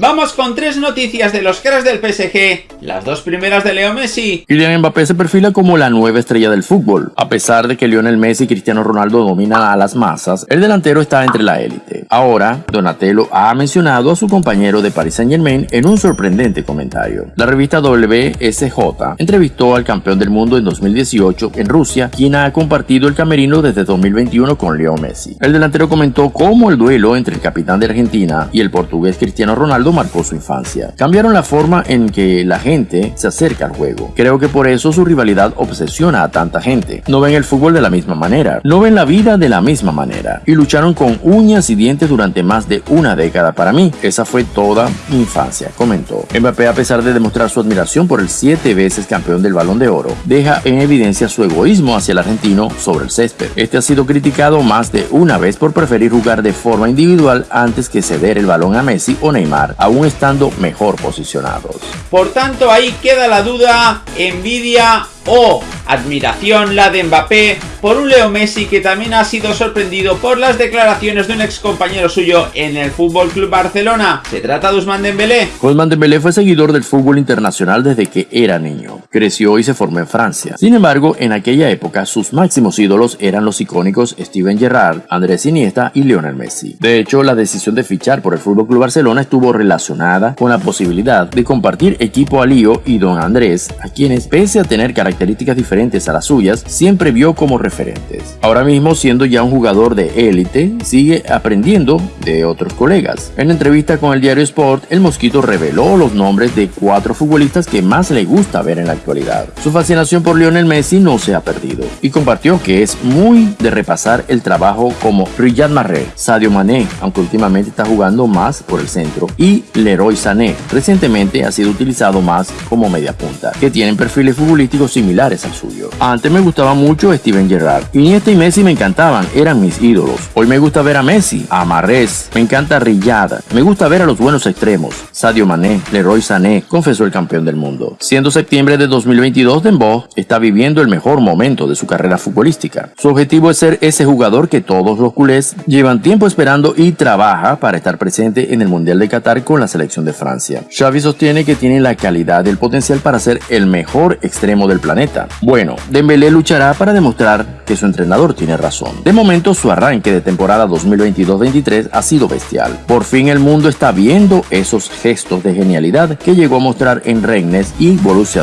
Vamos con tres noticias de los cracks del PSG, las dos primeras de Leo Messi. Kylian Mbappé se perfila como la nueva estrella del fútbol. A pesar de que Lionel Messi y Cristiano Ronaldo dominan a las masas, el delantero está entre la élite. Ahora, Donatello ha mencionado a su compañero de Paris Saint Germain en un sorprendente comentario. La revista WSJ entrevistó al campeón del mundo en 2018 en Rusia, quien ha compartido el camerino desde 2021 con Leo Messi. El delantero comentó cómo el duelo entre el capitán de Argentina y el portugués Cristiano Ronaldo marcó su infancia. Cambiaron la forma en que la gente se acerca al juego. Creo que por eso su rivalidad obsesiona a tanta gente. No ven el fútbol de la misma manera, no ven la vida de la misma manera y lucharon con uñas y dientes durante más de una década para mí. Esa fue toda mi infancia, comentó. Mbappé, a pesar de demostrar su admiración por el siete veces campeón del Balón de Oro, deja en evidencia su egoísmo hacia el argentino sobre el césped. Este ha sido criticado más de una vez por preferir jugar de forma individual antes que ceder el balón a Messi o Neymar, aún estando mejor posicionados. Por tanto, ahí queda la duda, envidia o admiración la de Mbappé por un Leo Messi que también ha sido sorprendido por las declaraciones de un ex compañero suyo en el Fútbol Club Barcelona. Se trata de Ousmane Dembélé. Ousmane Dembélé fue seguidor del fútbol internacional desde que era niño. Creció y se formó en Francia. Sin embargo, en aquella época sus máximos ídolos eran los icónicos Steven Gerrard, Andrés Iniesta y Lionel Messi. De hecho, la decisión de fichar por el Fútbol Club Barcelona estuvo relacionada con la posibilidad de compartir equipo a Lío y Don Andrés, a quienes pese a tener características características diferentes a las suyas, siempre vio como referentes. Ahora mismo, siendo ya un jugador de élite, sigue aprendiendo de otros colegas. En entrevista con el diario Sport, el Mosquito reveló los nombres de cuatro futbolistas que más le gusta ver en la actualidad. Su fascinación por Lionel Messi no se ha perdido y compartió que es muy de repasar el trabajo como Riyad Mahrez, Sadio Mané, aunque últimamente está jugando más por el centro, y Leroy Sané, recientemente ha sido utilizado más como media punta, que tienen perfiles futbolísticos similares al suyo. Antes me gustaba mucho Steven Gerrard. Iniesta y Messi me encantaban, eran mis ídolos. Hoy me gusta ver a Messi, a Marrez, me encanta Rillada, me gusta ver a los buenos extremos. Sadio Mané, Leroy Sané, confesó el campeón del mundo. Siendo septiembre de 2022, Dembo está viviendo el mejor momento de su carrera futbolística. Su objetivo es ser ese jugador que todos los culés llevan tiempo esperando y trabaja para estar presente en el Mundial de Qatar con la selección de Francia. Xavi sostiene que tiene la calidad y el potencial para ser el mejor extremo del planeta bueno, Dembélé luchará para demostrar que su entrenador tiene razón. De momento su arranque de temporada 2022-23 ha sido bestial. Por fin el mundo está viendo esos gestos de genialidad que llegó a mostrar en Rennes y Borussia.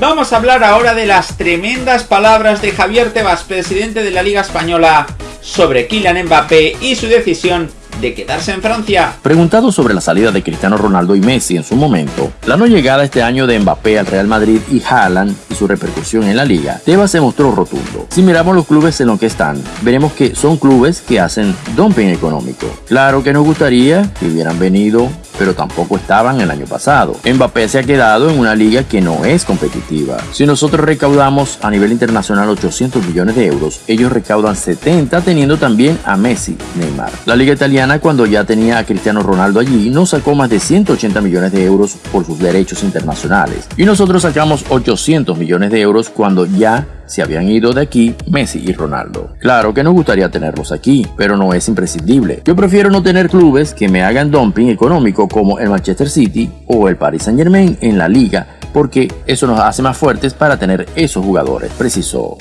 Vamos a hablar ahora de las tremendas palabras de Javier Tebas, presidente de la Liga Española, sobre Kylian Mbappé y su decisión de quedarse en Francia. Preguntado sobre la salida de Cristiano Ronaldo y Messi en su momento, la no llegada este año de Mbappé al Real Madrid y Haaland y su repercusión en la liga, Tebas se mostró rotundo. Si miramos los clubes en los que están, veremos que son clubes que hacen dumping económico. Claro que nos gustaría que hubieran venido pero tampoco estaban el año pasado. Mbappé se ha quedado en una liga que no es competitiva. Si nosotros recaudamos a nivel internacional 800 millones de euros, ellos recaudan 70 teniendo también a Messi, Neymar. La liga italiana cuando ya tenía a Cristiano Ronaldo allí no sacó más de 180 millones de euros por sus derechos internacionales y nosotros sacamos 800 millones de euros cuando ya se habían ido de aquí Messi y Ronaldo. Claro que nos gustaría tenerlos aquí, pero no es imprescindible. Yo prefiero no tener clubes que me hagan dumping económico como el Manchester City o el Paris Saint Germain en la liga, porque eso nos hace más fuertes para tener esos jugadores, precisó